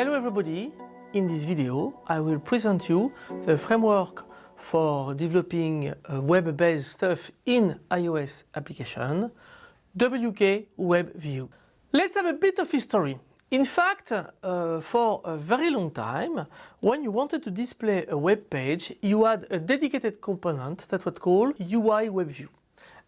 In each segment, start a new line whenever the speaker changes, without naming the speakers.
Hello everybody! In this video I will present you the framework for developing web-based stuff in iOS application, WK Web View. Let's have a bit of history. In fact, uh, for a very long time, when you wanted to display a web page, you had a dedicated component that was called UI.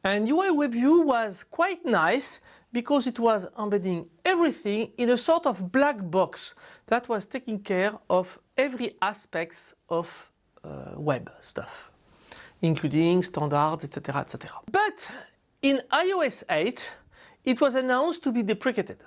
And UI was quite nice because it was embedding everything in a sort of black box that was taking care of every aspects of uh, web stuff, including standards, etc., etc. But in iOS 8, it was announced to be deprecated.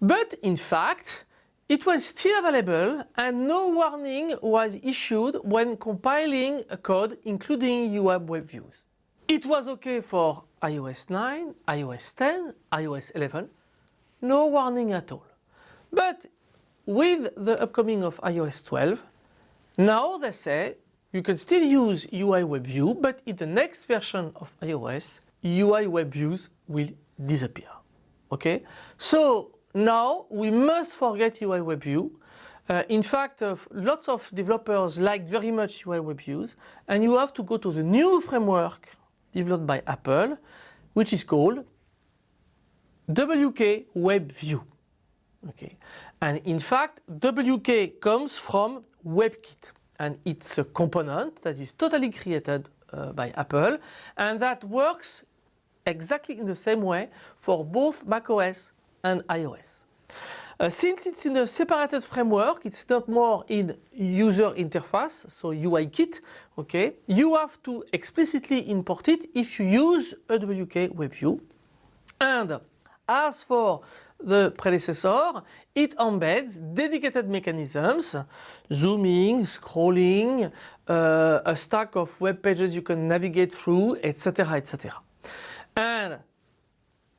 But in fact, it was still available and no warning was issued when compiling a code including WebViews. It was okay for iOS 9, iOS 10, iOS 11, no warning at all. But with the upcoming of iOS 12, now they say you can still use UI WebView, but in the next version of iOS, UI WebViews will disappear. Okay, so now we must forget UI WebView. Uh, in fact, uh, lots of developers like very much UI WebViews, and you have to go to the new framework developed by Apple, which is called WK WebView. Okay, and in fact, WK comes from WebKit, and it's a component that is totally created uh, by Apple, and that works exactly in the same way for both macOS and iOS. Uh, since it's in a separated framework, it's not more in user interface, so UI kit, okay, you have to explicitly import it if you use a WK WebView. And as for the predecessor, it embeds dedicated mechanisms, zooming, scrolling, uh, a stack of web pages you can navigate through, etc., etc. And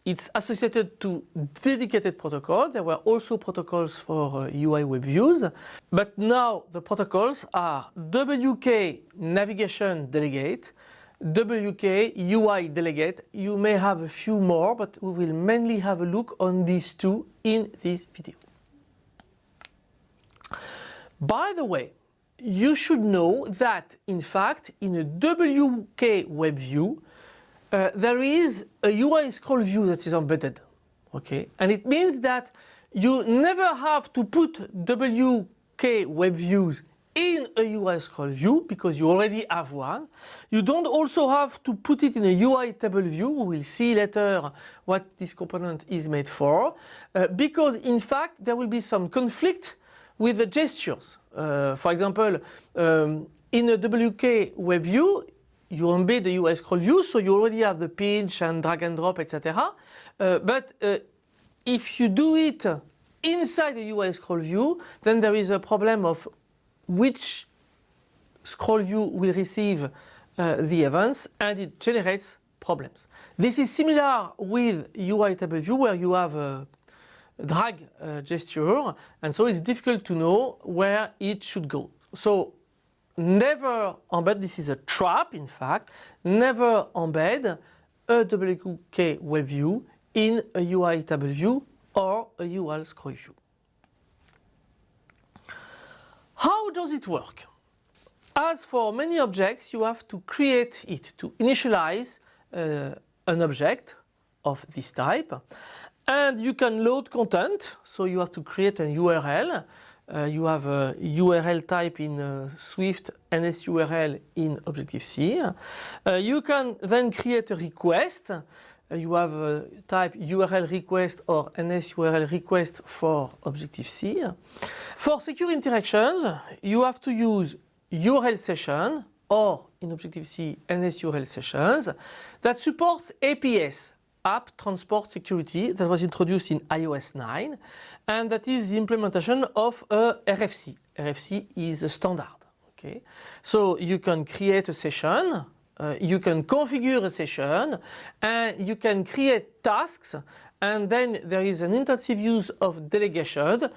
it's associated to dedicated protocols. There were also protocols for uh, UI web views, but now the protocols are WK navigation delegate, WK UI delegate. You may have a few more, but we will mainly have a look on these two in this video. By the way, you should know that in fact in a WK web view uh, there is a UI scroll view that is embedded. Okay, and it means that you never have to put WK web views in a UI scroll view because you already have one. You don't also have to put it in a UI table view. We will see later what this component is made for uh, because in fact there will be some conflict with the gestures. Uh, for example, um, in a WK web view, you embed the UI scroll view, so you already have the pinch and drag and drop, etc. Uh, but uh, if you do it inside the UI scroll view, then there is a problem of which scroll view will receive uh, the events and it generates problems. This is similar with UI table view where you have a drag uh, gesture and so it's difficult to know where it should go. So never embed, this is a trap in fact, never embed a WK web view in a UI table view or a UI scroll view. How does it work? As for many objects, you have to create it, to initialize uh, an object of this type. And you can load content, so you have to create an URL uh, you have a URL type in uh, Swift, NSURL in Objective-C. Uh, you can then create a request. Uh, you have a type URL request or NSURL request for Objective-C. For secure interactions, you have to use URL session or in Objective-C NSURL sessions that supports ATS, App Transport Security, that was introduced in iOS 9 and that is the implementation of a RFC. RFC is a standard. Okay, so you can create a session, uh, you can configure a session, and you can create tasks, and then there is an intensive use of delegation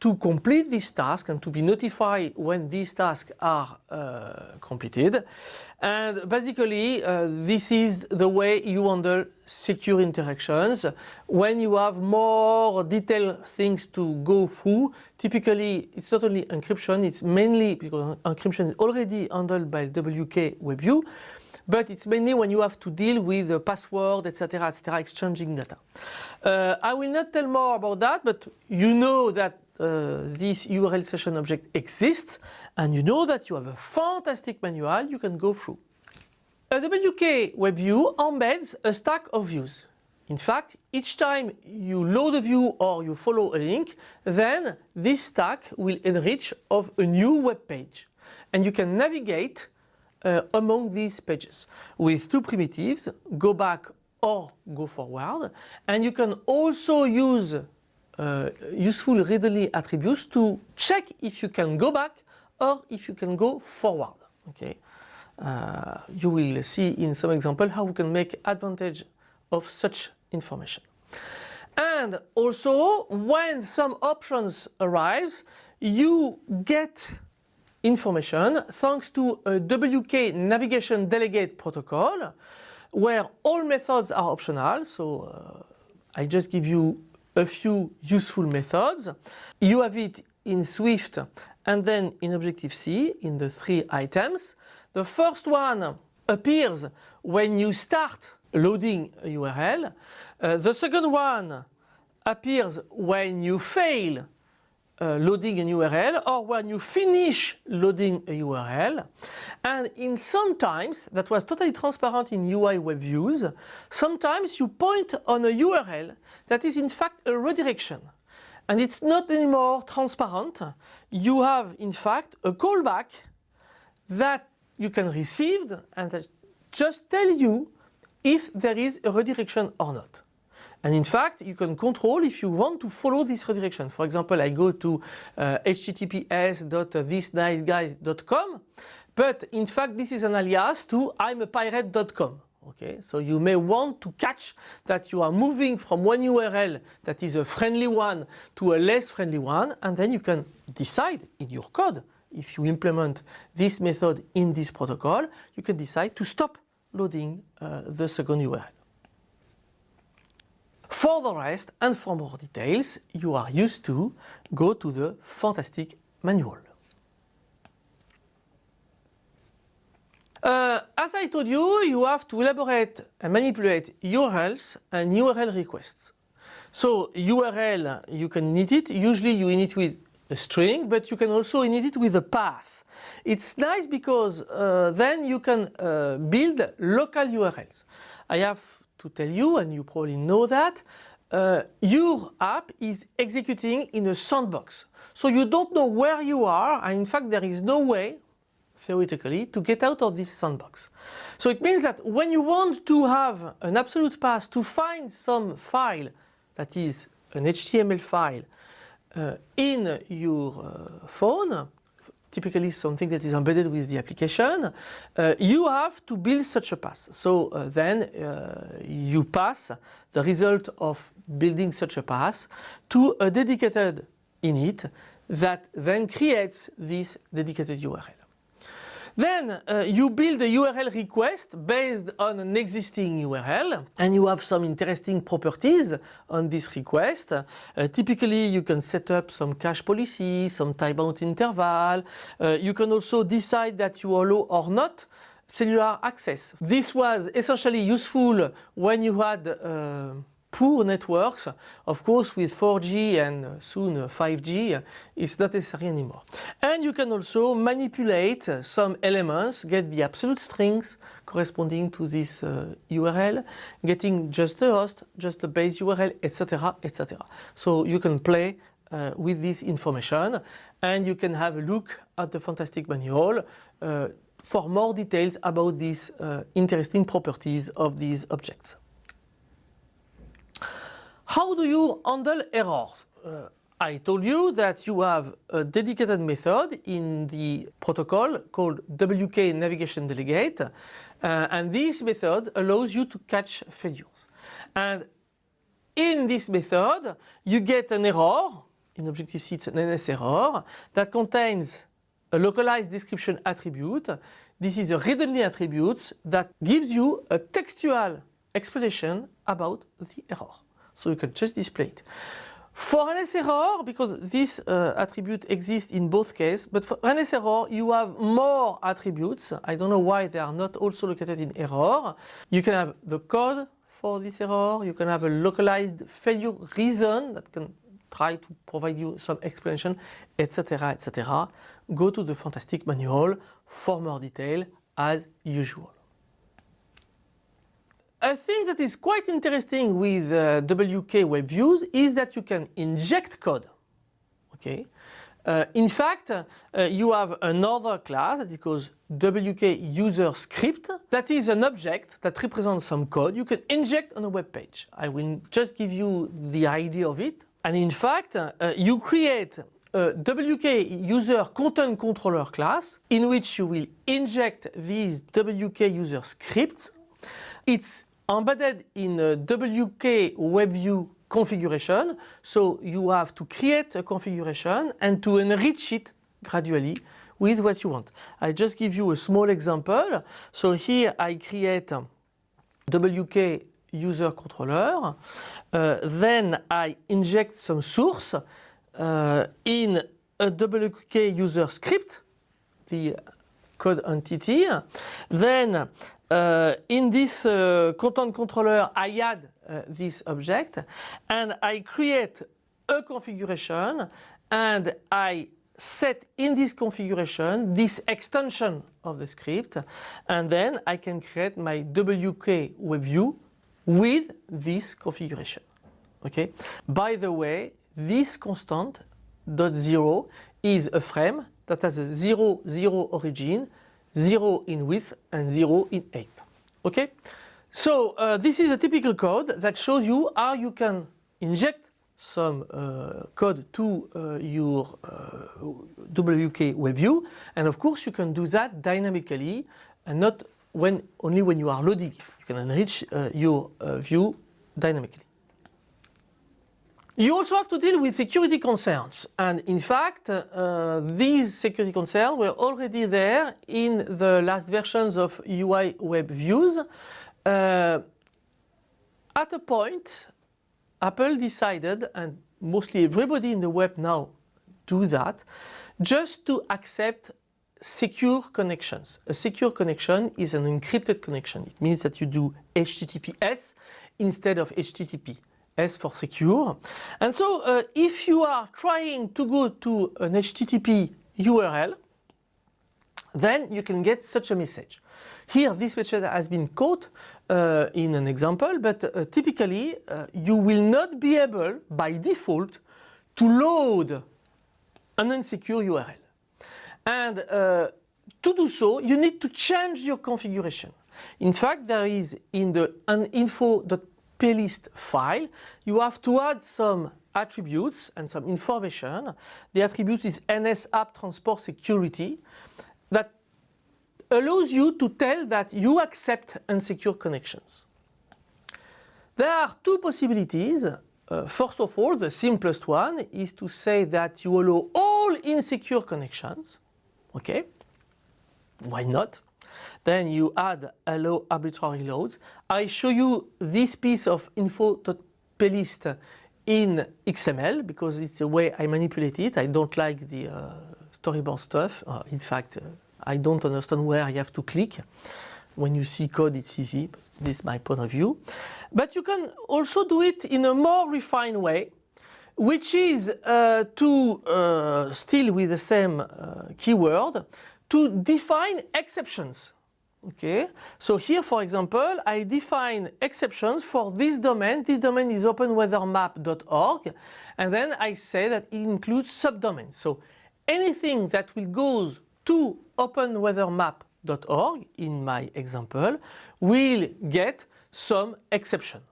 to complete this task and to be notified when these tasks are uh, completed. And basically, uh, this is the way you handle secure interactions. When you have more detailed things to go through, typically it's not only encryption, it's mainly because encryption is already handled by WK WebView, but it's mainly when you have to deal with the password, etc., etc., exchanging data. Uh, I will not tell more about that, but you know that uh, this URL session object exists and you know that you have a fantastic manual you can go through. A WK web view embeds a stack of views. In fact, each time you load a view or you follow a link, then this stack will enrich of a new web page. And you can navigate uh, among these pages with two primitives, go back or go forward. And you can also use uh, useful readily attributes to check if you can go back or if you can go forward. Okay, uh, you will see in some example how we can make advantage of such information. And also when some options arise, you get information thanks to a WK navigation delegate protocol where all methods are optional. So uh, I just give you a few useful methods. You have it in Swift and then in Objective-C in the three items. The first one appears when you start loading a URL. Uh, the second one appears when you fail uh, loading an URL or when you finish loading a URL. And in sometimes, that was totally transparent in UI web views, sometimes you point on a URL that is in fact a redirection. And it's not anymore transparent. You have in fact a callback that you can receive and that just tell you if there is a redirection or not. And in fact, you can control if you want to follow this redirection. For example, I go to uh, https.thisniceguys.com, but in fact, this is an alias to imapirate.com. Okay, so you may want to catch that you are moving from one URL that is a friendly one to a less friendly one, and then you can decide in your code if you implement this method in this protocol, you can decide to stop loading uh, the second URL. For the rest and for more details, you are used to go to the fantastic manual. Uh, as I told you, you have to elaborate and manipulate URLs and URL requests. So URL, you can init it. Usually you init with a string, but you can also init it with a path. It's nice because uh, then you can uh, build local URLs. I have to tell you, and you probably know that, uh, your app is executing in a sandbox. So you don't know where you are, and in fact there is no way, theoretically, to get out of this sandbox. So it means that when you want to have an absolute path to find some file that is an HTML file uh, in your uh, phone, typically something that is embedded with the application, uh, you have to build such a pass. So uh, then uh, you pass the result of building such a pass to a dedicated init that then creates this dedicated URL. Then uh, you build a URL request based on an existing URL and you have some interesting properties on this request. Uh, typically you can set up some cache policy, some timeout interval. Uh, you can also decide that you allow or not cellular access. This was essentially useful when you had uh, poor networks, of course with 4G and soon 5G, it's not necessary anymore. And you can also manipulate some elements, get the absolute strings corresponding to this uh, URL, getting just the host, just the base URL, etc, etc. So you can play uh, with this information and you can have a look at the fantastic manual uh, for more details about these uh, interesting properties of these objects. How do you handle errors? Uh, I told you that you have a dedicated method in the protocol called WK Navigation Delegate uh, and this method allows you to catch failures. And in this method you get an error in Objective-C it's an NS error that contains a localized description attribute. This is a read-only attribute that gives you a textual explanation about the error. So you can just display it. For NS error, because this uh, attribute exists in both cases, but for NS error you have more attributes. I don't know why they are not also located in error. You can have the code for this error, you can have a localized failure reason that can try to provide you some explanation, etc. etc. Go to the fantastic manual for more detail as usual. A thing that is quite interesting with uh, WK Web Views is that you can inject code. Okay. Uh, in fact, uh, you have another class that is called WK user script. That is an object that represents some code you can inject on a web page. I will just give you the idea of it. And in fact, uh, you create a WK user content controller class in which you will inject these WK user scripts. It's embedded in a WK WebView configuration. So you have to create a configuration and to enrich it gradually with what you want. I just give you a small example. So here I create WK user controller. Uh, then I inject some source uh, in a WK user script, the code entity. Then uh, in this uh, content controller I add uh, this object and I create a configuration and I set in this configuration this extension of the script and then I can create my WK web view with this configuration. Okay. By the way, this constant dot zero is a frame that has a zero zero origin, zero in width and zero in height. Okay. So uh, this is a typical code that shows you how you can inject some uh, code to uh, your uh, WK web view and of course you can do that dynamically and not when only when you are loading it. You can enrich uh, your uh, view dynamically. You also have to deal with security concerns and in fact uh, these security concerns were already there in the last versions of UI web views. Uh, at a point Apple decided and mostly everybody in the web now do that just to accept secure connections. A secure connection is an encrypted connection. It means that you do HTTPS instead of HTTP. S for secure. And so uh, if you are trying to go to an HTTP URL, then you can get such a message. Here this message has been caught uh, in an example, but uh, typically uh, you will not be able by default to load an unsecure URL. And uh, to do so you need to change your configuration. In fact there is in the info.php plist file, you have to add some attributes and some information. The attribute is NS app transport security that allows you to tell that you accept unsecure connections. There are two possibilities. Uh, first of all, the simplest one is to say that you allow all insecure connections. Okay, why not? Then you add allow arbitrary loads. I show you this piece of info.plist in XML because it's the way I manipulate it. I don't like the uh, storyboard stuff. Uh, in fact, uh, I don't understand where I have to click. When you see code, it's easy. This is my point of view. But you can also do it in a more refined way, which is uh, to, uh, still with the same uh, keyword, to define exceptions. Okay, so here for example I define exceptions for this domain. This domain is openweathermap.org and then I say that it includes subdomains. So anything that will go to openweathermap.org in my example will get some exception.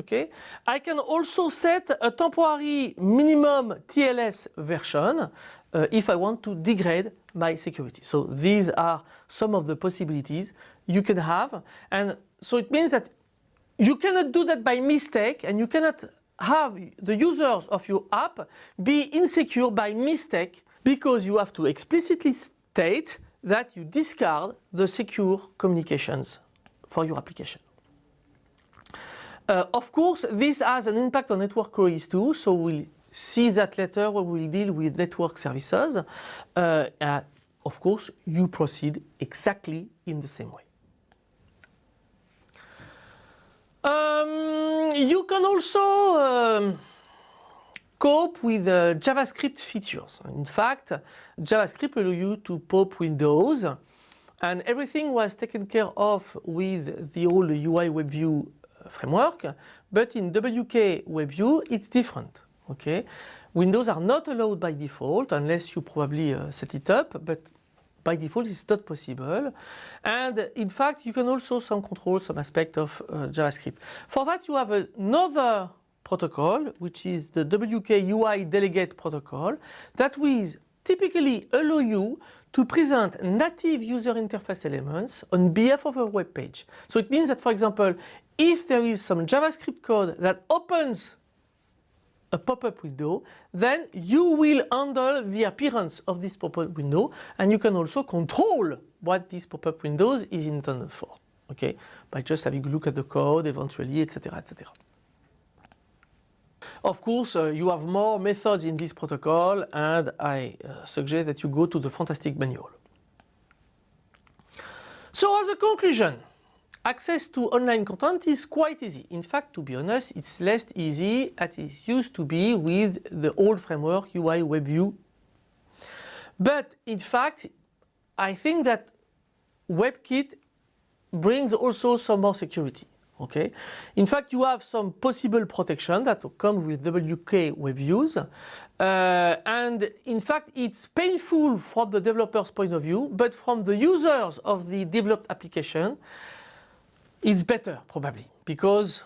Okay, I can also set a temporary minimum TLS version uh, if I want to degrade my security. So these are some of the possibilities you can have and so it means that you cannot do that by mistake and you cannot have the users of your app be insecure by mistake because you have to explicitly state that you discard the secure communications for your application. Uh, of course, this has an impact on network queries too, so we'll see that later when we'll deal with network services. Uh, uh, of course, you proceed exactly in the same way. Um, you can also um, cope with uh, JavaScript features. In fact, JavaScript allows you to pop windows and everything was taken care of with the old UI WebView uh, framework, but in WK WebView it's different. Okay, Windows are not allowed by default unless you probably uh, set it up, but by default it's not possible. And in fact you can also some control some aspect of uh, JavaScript. For that you have another protocol which is the WK UI delegate protocol that will typically allow you to present native user interface elements on behalf of a web page. So it means that for example if there is some JavaScript code that opens a pop-up window, then you will handle the appearance of this pop-up window and you can also control what this pop-up window is intended for, okay, by just having a look at the code eventually, etc., etc. Of course, uh, you have more methods in this protocol and I uh, suggest that you go to the fantastic manual. So as a conclusion, Access to online content is quite easy. In fact, to be honest, it's less easy as it used to be with the old framework UI WebView. But in fact, I think that WebKit brings also some more security. Okay. In fact, you have some possible protection that come with WK WebViews. Uh, and in fact, it's painful from the developer's point of view, but from the users of the developed application, it's better probably because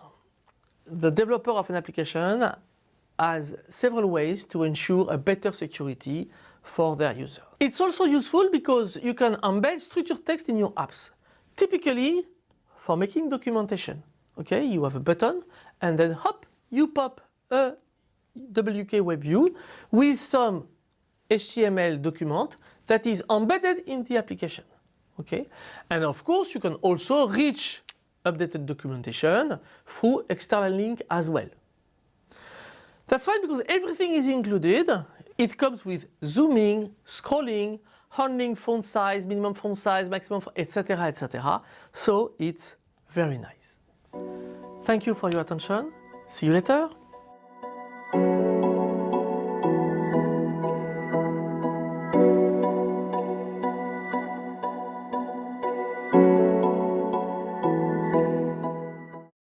the developer of an application has several ways to ensure a better security for their user. It's also useful because you can embed structured text in your apps. Typically for making documentation. Okay, you have a button and then hop, you pop a WK web view with some HTML document that is embedded in the application. Okay, and of course you can also reach updated documentation through external link as well. That's fine because everything is included. It comes with zooming, scrolling, handling font size, minimum font size, maximum, etc, etc. So it's very nice. Thank you for your attention. See you later.